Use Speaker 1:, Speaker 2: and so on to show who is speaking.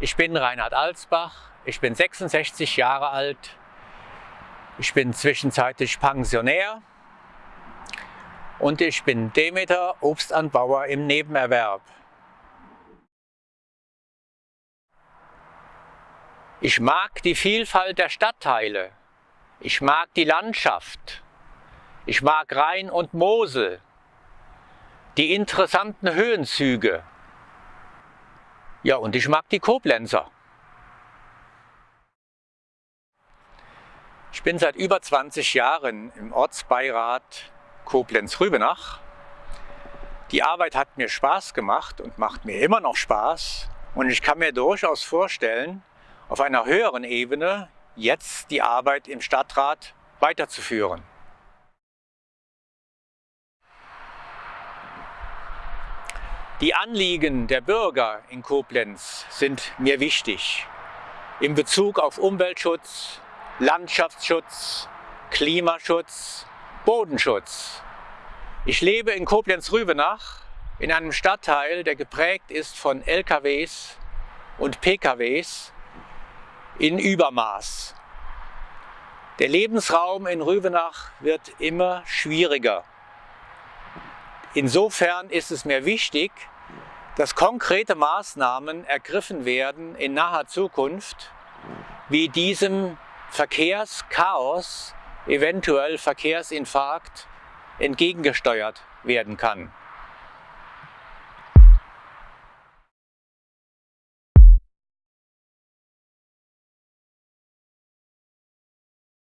Speaker 1: Ich bin Reinhard Alsbach, ich bin 66 Jahre alt, ich bin zwischenzeitlich Pensionär. Und ich bin Demeter Obstanbauer im Nebenerwerb. Ich mag die Vielfalt der Stadtteile, ich mag die Landschaft, ich mag Rhein und Mosel, die interessanten Höhenzüge. Ja, und ich mag die Koblenzer. Ich bin seit über 20 Jahren im Ortsbeirat Koblenz-Rübenach. Die Arbeit hat mir Spaß gemacht und macht mir immer noch Spaß. Und ich kann mir durchaus vorstellen, auf einer höheren Ebene jetzt die Arbeit im Stadtrat weiterzuführen. Die Anliegen der Bürger in Koblenz sind mir wichtig in Bezug auf Umweltschutz, Landschaftsschutz, Klimaschutz, Bodenschutz. Ich lebe in Koblenz-Rübenach in einem Stadtteil, der geprägt ist von LKWs und PKWs in Übermaß. Der Lebensraum in Rübenach wird immer schwieriger. Insofern ist es mir wichtig, dass konkrete Maßnahmen ergriffen werden in naher Zukunft, wie diesem Verkehrschaos, eventuell Verkehrsinfarkt, entgegengesteuert werden kann.